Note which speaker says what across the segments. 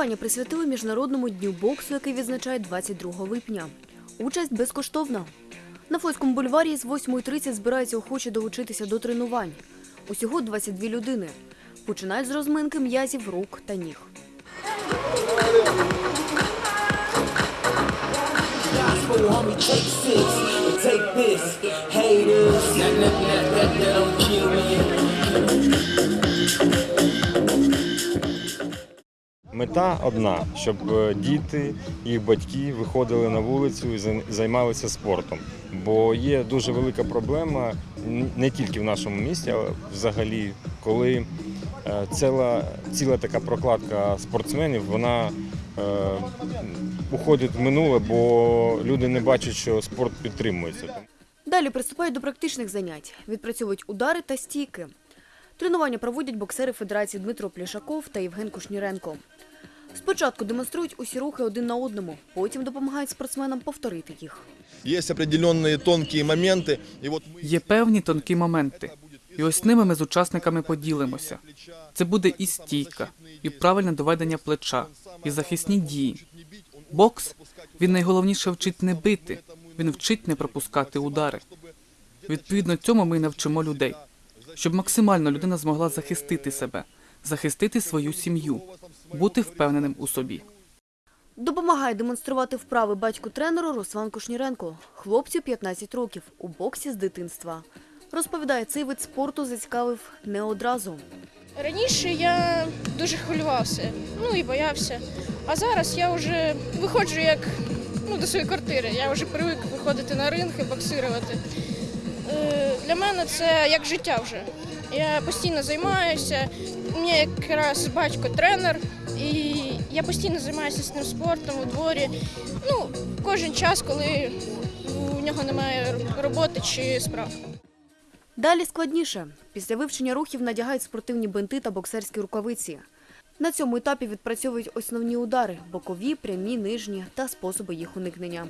Speaker 1: Тренування присвятили Міжнародному дню боксу, який відзначають 22 липня. Участь безкоштовна. На Флотському бульварі з 8.30 збираються охочі долучитися до тренувань. Усього 22 людини. Починають з розминки м'язів рук та ніг.
Speaker 2: Take.
Speaker 3: Мета одна, щоб е, діти, їх батьки виходили на вулицю і зай- займалися спортом. Бо є дуже велика проблема не тільки в нашому місті, але взагалі, коли е, ціла, ціла така прокладка спортсменів, вона е, уходить в минуле, бо люди не бачать, що спорт підтримується.
Speaker 1: Далі приступають до практичних занять. Відпрацьовують удари та стійки. Тренування проводять боксери Федерації Дмитро Плішаков та Євген Кушніренко. Спочатку демонструють усі рухи один на одному, потім допомагають спортсменам повторити їх.
Speaker 4: Есть определенные тонкие моменты, и вот мы
Speaker 5: Є певні тонкі моменти, і ось ними ми з учасниками поділимося. Це буде і стійка, і правильне доведення плеча, і захисні дії. Бокс він найголовніше вчить не бити, він вчить не пропускати удари. Відповідно цьому ми й навчимо людей, щоб максимально людина змогла захистити себе, захистити свою сім'ю, бути впевненим у собі.
Speaker 1: Допомагає демонструвати вправи батьку тренеру Руслан Кушніренко. Хлопцю 15 років у боксі з дитинства. Розповідає, цей вид спорту зацікавив не одразу.
Speaker 6: Раніше я дуже хвилювався, ну і боявся. А зараз я вже виходжу як ну, до своєї квартири. Я вже привик виходити на ринг і боксирувати. Е, Для мене це як життя вже. Я постійно займаюся. У мене якраз батько тренер, і я постійно займаюся з ним спортом у дворі. Ну, кожен час, коли у нього немає роботи чи справ.
Speaker 1: Далі складніше. Після вивчення рухів надягають спортивні бинти та боксерські рукавиці. На цьому етапі відпрацьовують основні удари – бокові, прямі, нижні та способи їх уникнення.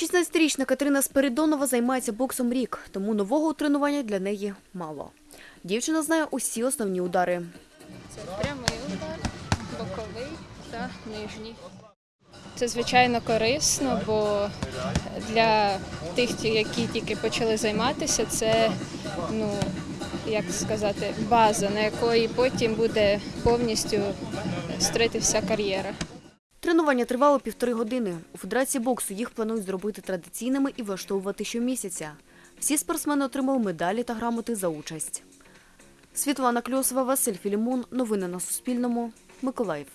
Speaker 1: Шістнадцятирічна Катерина Спиридонова займається боксом рік, тому нового тренування для неї мало. Дівчина знає усі основні удари.
Speaker 7: Це прямий удар, боковий та нижній. Це звичайно корисно, бо для тих, які тільки почали займатися, це ну як сказати, база, на якої потім буде повністю стрити вся кар'єра.
Speaker 1: Тренування тривало півтори години. У Федерації боксу їх планують зробити традиційними і влаштовувати щомісяця. Всі спортсмени отримали медалі та грамоти за участь. Світлана Кльосова, Василь Філімон. Новини на Суспільному. Миколаїв.